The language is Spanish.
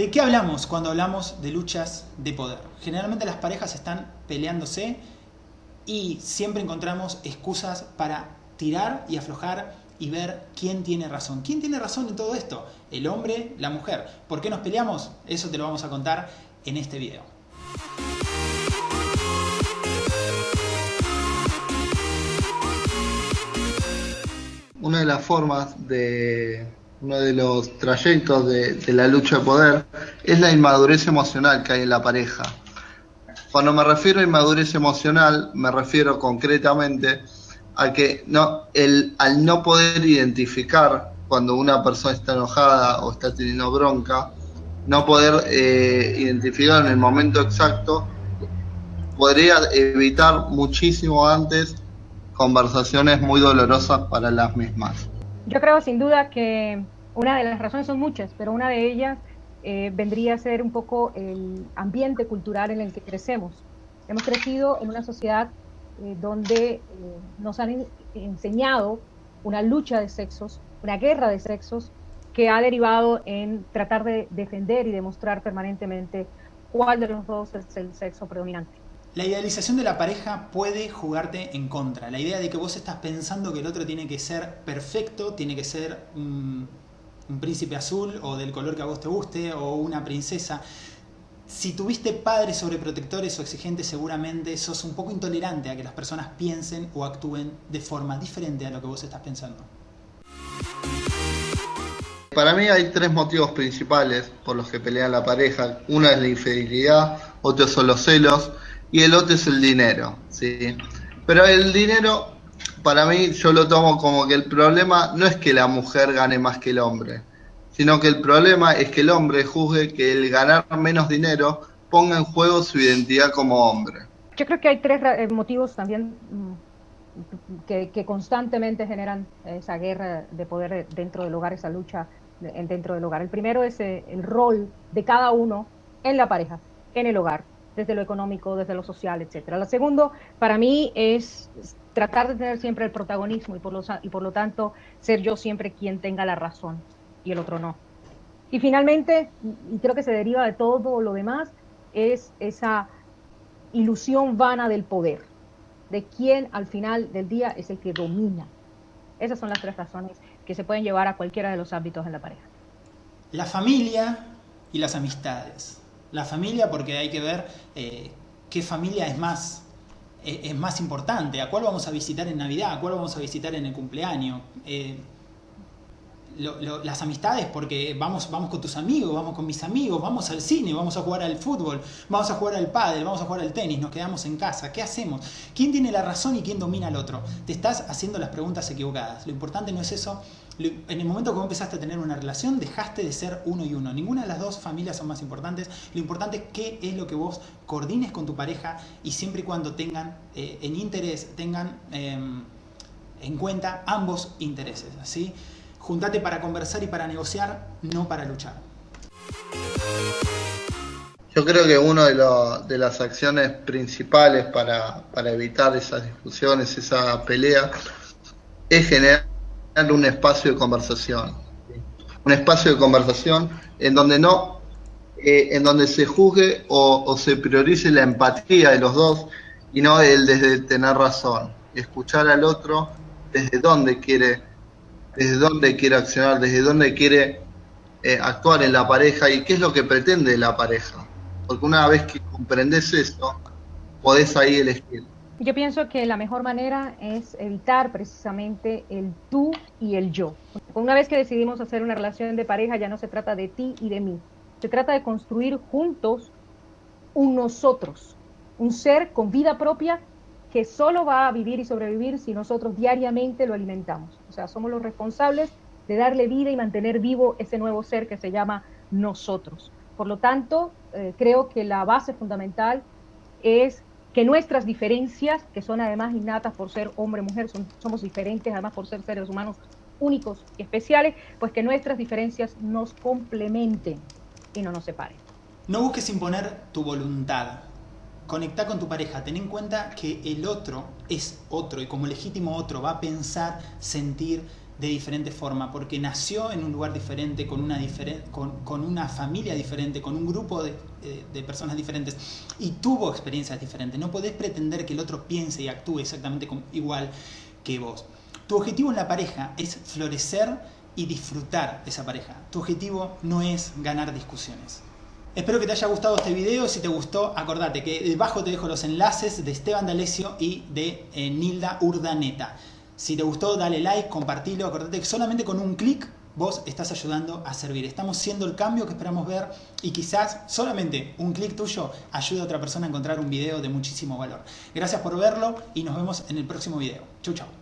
¿De qué hablamos cuando hablamos de luchas de poder? Generalmente las parejas están peleándose y siempre encontramos excusas para tirar y aflojar y ver quién tiene razón. ¿Quién tiene razón en todo esto? ¿El hombre? ¿La mujer? ¿Por qué nos peleamos? Eso te lo vamos a contar en este video. Una de las formas de uno de los trayectos de, la lucha de poder es la inmadurez emocional que hay en la pareja. Cuando me refiero a inmadurez emocional, me refiero concretamente a que no, el, al no poder identificar cuando una persona está enojada o está teniendo bronca, no poder eh, identificar en el momento exacto, podría evitar muchísimo antes conversaciones muy dolorosas para las mismas. Yo creo sin duda que una de las razones son muchas, pero una de ellas eh, vendría a ser un poco el ambiente cultural en el que crecemos. Hemos crecido en una sociedad eh, donde eh, nos han enseñado una lucha de sexos, una guerra de sexos, que ha derivado en tratar de defender y demostrar permanentemente cuál de los dos es el sexo predominante. La idealización de la pareja puede jugarte en contra. La idea de que vos estás pensando que el otro tiene que ser perfecto, tiene que ser un, príncipe azul o del color que a vos te guste o una princesa. Si tuviste padres sobreprotectores o exigentes, seguramente sos un poco intolerante a que las personas piensen o actúen de forma diferente a lo que vos estás pensando. Para mí hay tres motivos principales por los que pelean la pareja. Una es la infidelidad, otro son los celos y el otro es el dinero, ¿sí? Pero el dinero, para mí, yo lo tomo como que el problema no es que la mujer gane más que el hombre, sino que el problema es que el hombre juzgue que el ganar menos dinero ponga en juego su identidad como hombre. Yo creo que hay tres eh, motivos también mm, que, que constantemente generan esa guerra de poder dentro del hogar, esa lucha dentro del hogar. El primero es eh, el rol de cada uno en la pareja, en el hogar desde lo económico, desde lo social, etcétera. Lo segundo, para mí, es tratar de tener siempre el protagonismo y por, lo, y por lo tanto ser yo siempre quien tenga la razón y el otro no. Y finalmente, y creo que se deriva de todo lo demás, es esa ilusión vana del poder, de quién al final del día es el que domina. Esas son las tres razones que se pueden llevar a cualquiera de los ámbitos en la pareja. La familia y las amistades. La familia porque hay que ver eh, qué familia es más, eh, es más importante, a cuál vamos a visitar en Navidad, a cuál vamos a visitar en el cumpleaños. Eh, las amistades, porque vamos, vamos con tus amigos, vamos con mis amigos, vamos al cine, vamos a jugar al fútbol, vamos a jugar al pádel, vamos a jugar al tenis, nos quedamos en casa. ¿Qué hacemos? ¿Quién tiene la razón y quién domina al otro? Te estás haciendo las preguntas equivocadas. Lo importante no es eso. En el momento que vos empezaste a tener una relación, dejaste de ser uno y uno. Ninguna de las dos familias son más importantes. Lo importante es qué es lo que vos coordines con tu pareja y siempre y cuando tengan eh, en interés, tengan em, en cuenta ambos intereses. ¿sí? Juntate para conversar y para negociar, no para luchar. Yo creo que una de, las acciones principales para, evitar esas discusiones, esa pelea, es generar un espacio de conversación. Un espacio de conversación en donde no, eh, en donde se juzgue o, o, se priorice la empatía de los dos y no el desde tener razón. Escuchar al otro desde dónde quiere desde dónde quiere accionar, desde dónde quiere eh, actuar en la pareja y qué es lo que pretende la pareja. Porque una vez que comprendes esto, podés ahí elegir. Yo pienso que la mejor manera es evitar precisamente el tú y el yo. Una vez que decidimos hacer una relación de pareja, ya no se trata de ti y de mí. Se trata de construir juntos un nosotros, un ser con vida propia que solo va a vivir y sobrevivir si nosotros diariamente lo alimentamos. O sea, somos los responsables de darle vida y mantener vivo ese nuevo ser que se llama nosotros. Por lo tanto, eh, creo que la base fundamental es que nuestras diferencias, que son además innatas por ser hombre mujer, son, somos diferentes además por ser seres humanos únicos y especiales, pues que nuestras diferencias nos complementen y no nos separen. No busques imponer tu voluntad, conecta con tu pareja, ten en cuenta que el otro es otro y como legítimo otro va a pensar, sentir, de diferente forma, porque nació en un lugar diferente, con una, con, una familia diferente, con un grupo de, de, personas diferentes y tuvo experiencias diferentes. No podés pretender que el otro piense y actúe exactamente igual que vos. Tu objetivo en la pareja es florecer y disfrutar de esa pareja. Tu objetivo no es ganar discusiones. Espero que te haya gustado este video. Si te gustó, acordate que debajo te dejo los enlaces de Esteban D'Alessio y de eh, Nilda Urdaneta. Si te gustó, dale like, compartilo. Acordate que solamente con un clic vos estás ayudando a servir. Estamos siendo el cambio que esperamos ver y quizás solamente un clic tuyo ayude a otra persona a encontrar un video de muchísimo valor. Gracias por verlo y nos vemos en el próximo video. Chau, chau.